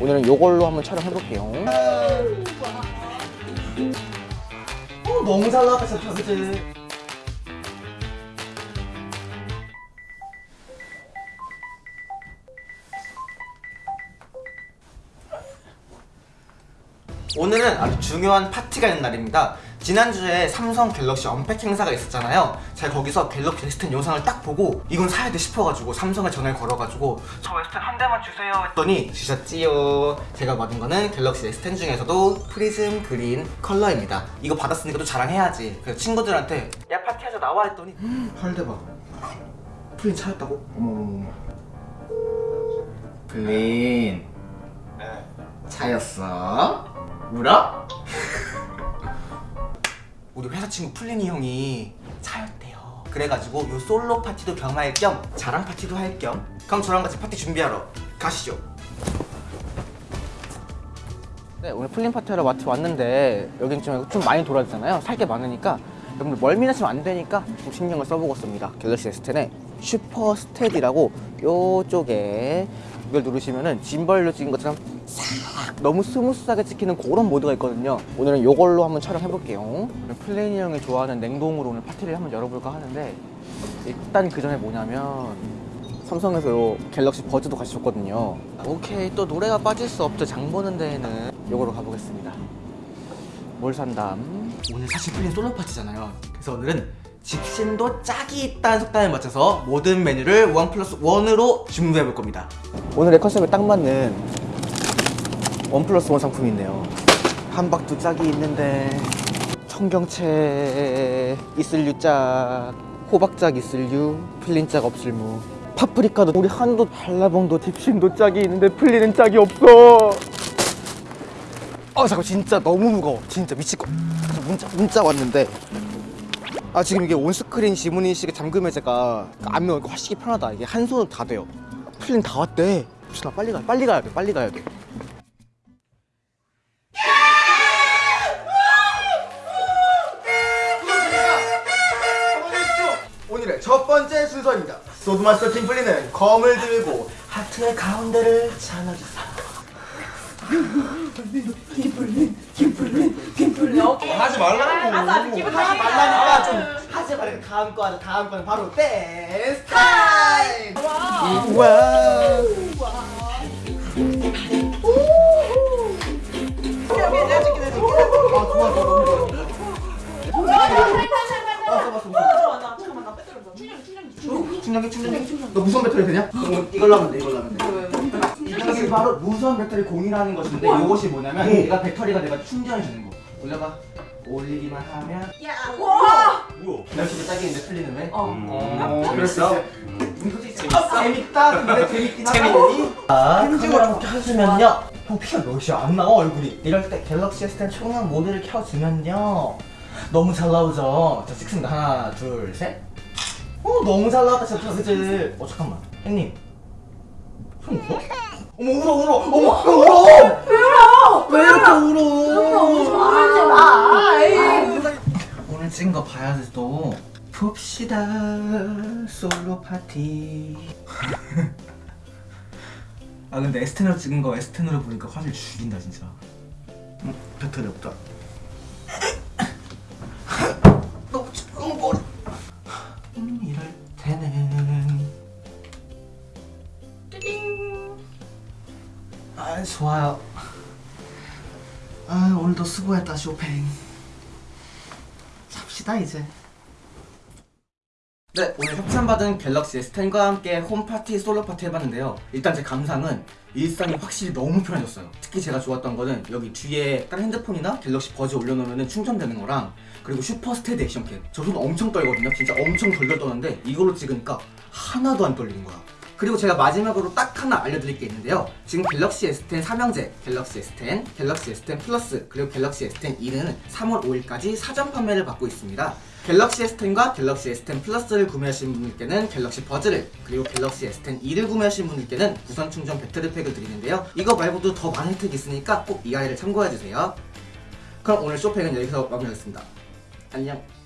오늘은 이걸로 한번 촬영해볼게요 어, 너무 잘 진짜 그치? 오늘은 아주 중요한 파티가 있는 날입니다 지난주에 삼성 갤럭시 언팩 행사가 있었잖아요. 제가 거기서 갤럭시 S10 영상을 딱 보고 이건 사야 돼 싶어가지고 삼성에 전화를 걸어가지고 저 S10 한 대만 주세요 했더니 주셨지요. 제가 받은 거는 갤럭시 S10 중에서도 프리즘 그린 컬러입니다. 이거 받았으니까 또 자랑해야지. 그래서 친구들한테 야 파티하자 나와 했더니 헐 대박. 플린 차였다고? 어머머머 플린. 차였어? 울어? 우리 회사 친구 플린이 형이 차였대요. 그래가지고 요 솔로 파티도 겸할 겸 자랑 파티도 할 겸 그럼 저랑 같이 파티 준비하러 가시죠. 네, 오늘 플린 파티하러 마트 왔는데 여긴 좀, 좀 많이 돌아다잖아요. 살 게 많으니까. 여러분들 멀미나시면 안 되니까 좀 신경을 써보겠습니다. 갤럭시 S10에 Super Steady라고 요쪽에 이걸 누르시면은 짐벌로 찍은 것처럼 싹 너무 smooth하게 찍히는 그런 모드가 있거든요. 오늘은 이걸로 한번 촬영해 볼게요. 플린이 형이 좋아하는 냉동으로 오늘 파티를 한번 열어볼까 하는데 일단 그 전에 뭐냐면 삼성에서 요 갤럭시 버즈도 같이 줬거든요. 오케이 또 노래가 빠질 수 없죠. 장 보는 데에는. 요거로 가보겠습니다. 뭘 산담? 오늘 사실 플린 솔로 파티잖아요. 그래서 오늘은 집신도 짝이 있다는 속담에 맞춰서 모든 메뉴를 원 플러스 원으로 주문해 볼 겁니다. 오늘의 컨셉에 딱 맞는 원 플러스 원 상품이 있네요. 한박두 짝이 있는데 청경채 이슬류 짝 호박짝 이슬류 필린짝 없을 무. 파프리카도 우리 한도 한라봉도 딥신도 짝이 있는데 플리는 짝이 없어. 아 잠깐 진짜 너무 무거워. 진짜 미칠 거. 문자 문자 왔는데 아 지금 이게 on-screen 지문 인식의 잠금 해제가 안면 이거 확실히 편하다. 이게 한 손으로 다 돼요. 플린 다 왔대. 나 빨리 가 빨리 가야 돼 빨리 가야 돼. 오늘의 첫 번째 순서입니다. sword master 팀 플린은 검을 들고 하트의 가운데를 잘라주세요. 하지 말라고. 아싸 기분 하지 말라니까. 좀 하지 말고 다음 거 하자. 다음 거는 바로 댄스 타임! 우와 아아나 빼들어 충전기 충전기 충전기 너 무선 배터리 되냐? 이걸로 하면 돼 이걸로 하면 돼. 이것이 바로 무선 배터리 공유라는 것인데 이것이 뭐냐면 얘가 배터리가 내가 충전해주는 거. 올려봐. 올리기만 하면 와 뭐야? 열심히 딱이는데 풀리는 왜? 어. 어, 그랬어? 재밌다. 근데 재밌긴 하다. 아, 편집을 켜주면요. 형 피가 몇이 안 나와 얼굴이. 이럴 때 갤럭시 S10 총량 모드를 켜주면요. 너무 잘 나오죠. 자 찍습니다. 하나, 둘, 셋. 어 너무 잘 나왔다 진짜 그치? 어 잠깐만. 형님. 형 울어? 어머 울어 울어. 어머 형 울어. 울어. 왜 이렇게 울어? 말하지 마 에이. 찍은 거 봐야지 또. 봅시다 솔로 파티. 아 근데 S10으로 찍은 거 S10으로 보니까 화질 죽인다 진짜. 응? 배터리 없다. 너무 음, 이럴 때는. 띠링. 아 좋아요. 아 오늘도 수고했다 쇼팽 잡시다 이제. 네 오늘 협찬받은 갤럭시 S10과 함께 홈파티 솔로파티 해봤는데요. 일단 제 감상은 일상이 확실히 너무 편해졌어요. 특히 제가 좋았던 거는 여기 뒤에 다른 핸드폰이나 갤럭시 버즈 올려놓으면 충전되는 거랑 그리고 Super Steady action cam 저 손 엄청 떨거든요. 진짜 엄청 덜덜 떠는데 이걸로 찍으니까 하나도 안 떨리는 거야 그리고 제가 마지막으로 딱 하나 알려드릴 게 있는데요. 지금 갤럭시 S10 삼형제 갤럭시 S10, 갤럭시 S10 플러스 그리고 갤럭시 S10e는 3월 5일까지 사전 판매를 받고 있습니다. 갤럭시 S10과 갤럭시 S10 플러스를 구매하신 분들께는 갤럭시 버즈를 그리고 갤럭시 S10e를 구매하신 분들께는 무선 충전 배터리팩을 드리는데요. 이거 말고도 더 많은 혜택이 있으니까 꼭 이 아이를 참고해주세요. 그럼 오늘 쇼핑은 여기서 마무리하겠습니다. 안녕